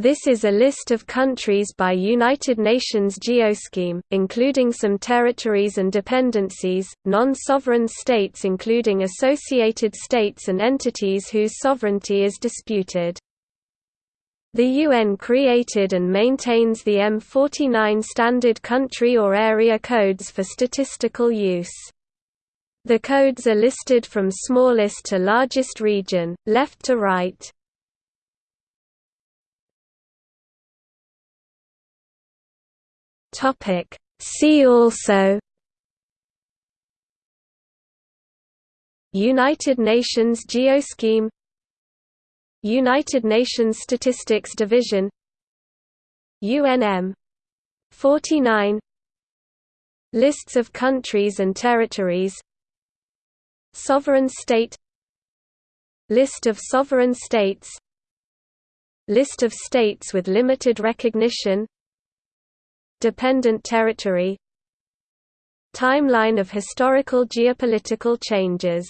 This is a list of countries by United Nations Geoscheme, including some territories and dependencies, non-sovereign states including associated states and entities whose sovereignty is disputed. The UN created and maintains the M49 Standard Country or Area Codes for statistical use. The codes are listed from smallest to largest region, left to right. Topic. See also United Nations Geoscheme United Nations Statistics Division UNM 49 Lists of countries and territories Sovereign state List of sovereign states List of states with limited recognition Dependent territory Timeline of historical geopolitical changes